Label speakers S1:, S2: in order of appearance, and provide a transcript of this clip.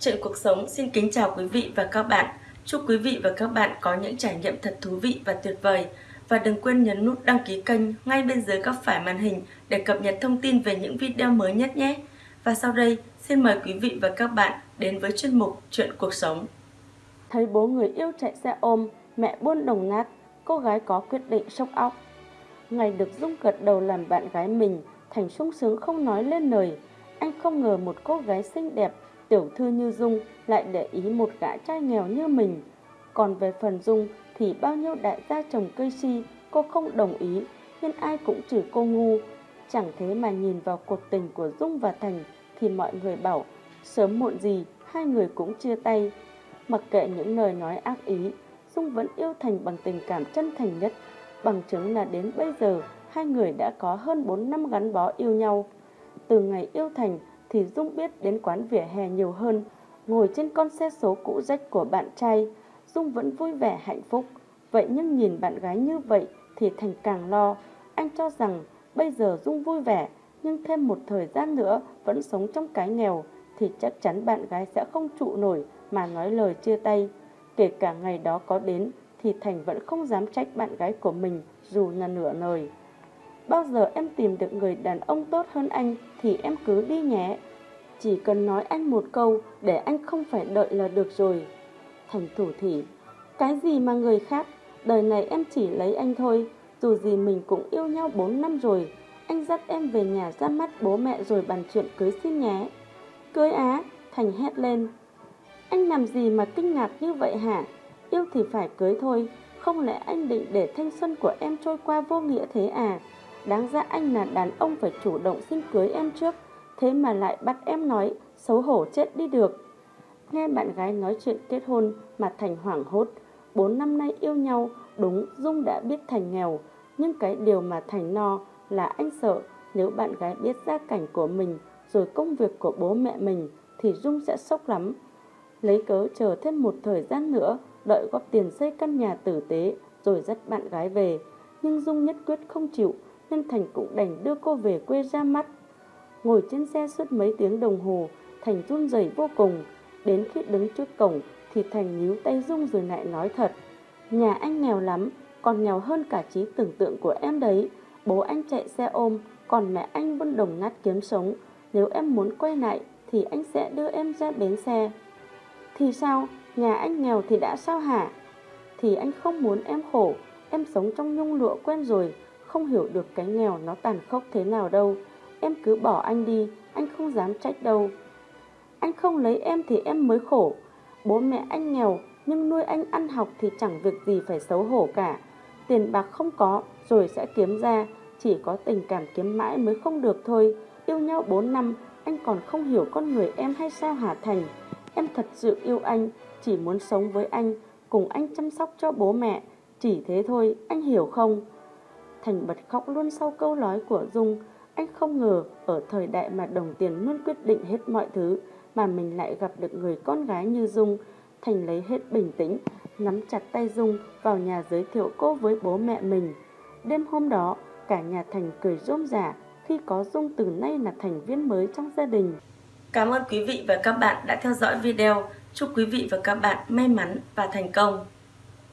S1: Chuyện cuộc sống xin kính chào quý vị và các bạn. Chúc quý vị và các bạn có những trải nghiệm thật thú vị và tuyệt vời. Và đừng quên nhấn nút đăng ký kênh ngay bên dưới góc phải màn hình để cập nhật thông tin về những video mới nhất nhé. Và sau đây, xin mời quý vị và các bạn đến với chuyên mục Chuyện cuộc sống.
S2: Thấy bố người yêu chạy xe ôm, mẹ buôn đồng nát, cô gái có quyết định sốc óc. Ngày được Dung gật đầu làm bạn gái mình, Thành sung sướng không nói lên lời. Anh không ngờ một cô gái xinh đẹp, tiểu thư như Dung lại để ý một gã trai nghèo như mình. Còn về phần Dung thì bao nhiêu đại gia trồng cây si cô không đồng ý, nhưng ai cũng chửi cô ngu. Chẳng thế mà nhìn vào cuộc tình của Dung và Thành thì mọi người bảo sớm muộn gì hai người cũng chia tay. Mặc kệ những lời nói ác ý, Dung vẫn yêu Thành bằng tình cảm chân thành nhất, bằng chứng là đến bây giờ hai người đã có hơn 4 năm gắn bó yêu nhau. Từ ngày yêu Thành thì Dung biết đến quán vỉa hè nhiều hơn, ngồi trên con xe số cũ rách của bạn trai, Dung vẫn vui vẻ hạnh phúc. Vậy nhưng nhìn bạn gái như vậy thì Thành càng lo, anh cho rằng bây giờ Dung vui vẻ, nhưng thêm một thời gian nữa vẫn sống trong cái nghèo thì chắc chắn bạn gái sẽ không trụ nổi mà nói lời chia tay. Kể cả ngày đó có đến thì Thành vẫn không dám trách bạn gái của mình dù là nửa lời. Bao giờ em tìm được người đàn ông tốt hơn anh thì em cứ đi nhé. Chỉ cần nói anh một câu để anh không phải đợi là được rồi. Thành thủ thỉ, cái gì mà người khác, đời này em chỉ lấy anh thôi, dù gì mình cũng yêu nhau 4 năm rồi. Anh dắt em về nhà ra mắt bố mẹ rồi bàn chuyện cưới xin nhé. Cưới á, Thành hét lên. Anh làm gì mà kinh ngạc như vậy hả? Yêu thì phải cưới thôi, không lẽ anh định để thanh xuân của em trôi qua vô nghĩa thế à? Đáng ra anh là đàn ông phải chủ động xin cưới em trước, Thế mà lại bắt em nói Xấu hổ chết đi được. Nghe bạn gái nói chuyện kết hôn Mà Thành hoảng hốt, Bốn năm nay yêu nhau, Đúng Dung đã biết Thành nghèo. Nhưng cái điều mà Thành no là anh sợ Nếu bạn gái biết gia cảnh của mình Rồi công việc của bố mẹ mình Thì Dung sẽ sốc lắm. Lấy cớ chờ thêm một thời gian nữa, Đợi góp tiền xây căn nhà tử tế Rồi dắt bạn gái về. Nhưng Dung nhất quyết không chịu nên Thành cũng đành đưa cô về quê ra mắt. Ngồi trên xe suốt mấy tiếng đồng hồ, Thành run rẩy vô cùng. Đến khi đứng trước cổng thì Thành nhíu tay rung rồi lại nói thật. Nhà anh nghèo lắm, còn nghèo hơn cả trí tưởng tượng của em đấy. Bố anh chạy xe ôm, còn mẹ anh buôn đồng nát kiếm sống. Nếu em muốn quay lại thì anh sẽ đưa em ra bến xe. Thì sao? Nhà anh nghèo thì đã sao hả? Thì anh không muốn em khổ, em sống trong nhung lụa quen rồi, không hiểu được cái nghèo nó tàn khốc thế nào đâu. Em cứ bỏ anh đi, anh không dám trách đâu. Anh không lấy em thì em mới khổ. Bố mẹ anh nghèo, nhưng nuôi anh ăn học thì chẳng việc gì phải xấu hổ cả. Tiền bạc không có, rồi sẽ kiếm ra. Chỉ có tình cảm kiếm mãi mới không được thôi. Yêu nhau 4 năm, anh còn không hiểu con người em hay sao hả Thành? Em thật sự yêu anh, chỉ muốn sống với anh, cùng anh chăm sóc cho bố mẹ. Chỉ thế thôi, anh hiểu không? Thành bật khóc luôn sau câu nói của Dung. Anh không ngờ ở thời đại mà đồng tiền luôn quyết định hết mọi thứ mà mình lại gặp được người con gái như Dung. Thành lấy hết bình tĩnh, nắm chặt tay Dung vào nhà giới thiệu cô với bố mẹ mình. Đêm hôm đó, cả nhà Thành cười rôm rả khi có Dung từ nay là thành viên mới trong gia đình.
S1: Cảm ơn quý vị và các bạn đã theo dõi video. Chúc quý vị và các bạn may mắn và thành công.